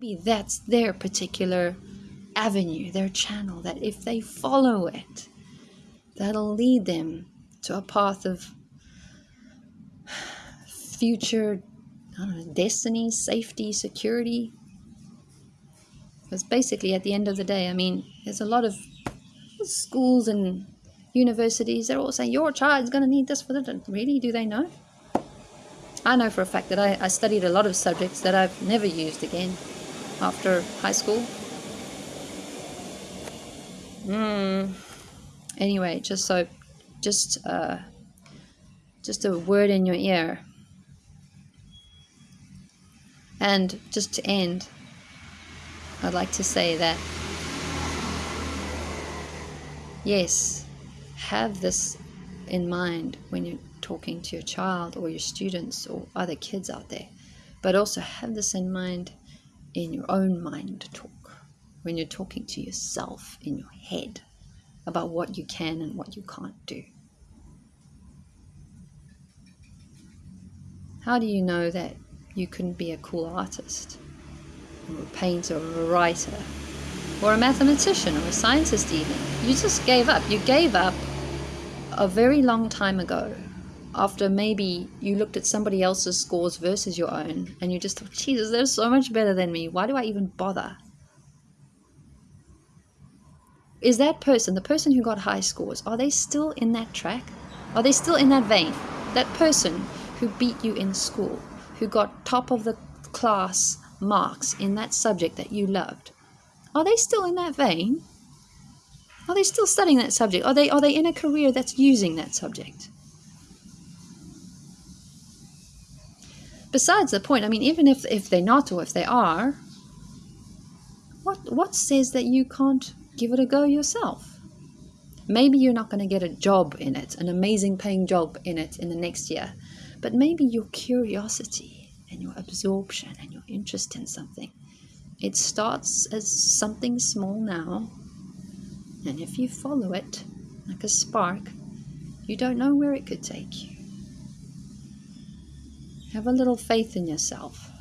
maybe that's their particular avenue, their channel, that if they follow it, that'll lead them to a path of future know, destiny, safety, security. Because basically, at the end of the day, I mean, there's a lot of schools and universities, they're all saying your child's going to need this for the. Really? Do they know? I know for a fact that I, I studied a lot of subjects that I've never used again after high school. Hmm. Anyway, just so, just uh, just a word in your ear. And just to end, I'd like to say that yes, have this in mind when you're talking to your child or your students or other kids out there, but also have this in mind in your own mind talk when you're talking to yourself in your head about what you can and what you can't do. How do you know that you couldn't be a cool artist, or a painter, or a writer, or a mathematician, or a scientist, even? You just gave up. You gave up a very long time ago after maybe you looked at somebody else's scores versus your own and you just thought, Jesus, they're so much better than me. Why do I even bother? Is that person, the person who got high scores, are they still in that track? Are they still in that vein? That person who beat you in school, who got top of the class marks in that subject that you loved, are they still in that vein? Are they still studying that subject? Are they are they in a career that's using that subject? Besides the point, I mean, even if if they're not or if they are, what what says that you can't give it a go yourself? Maybe you're not going to get a job in it, an amazing paying job in it in the next year, but maybe your curiosity and your absorption and your interest in something. It starts as something small now, and if you follow it like a spark, you don't know where it could take you. Have a little faith in yourself.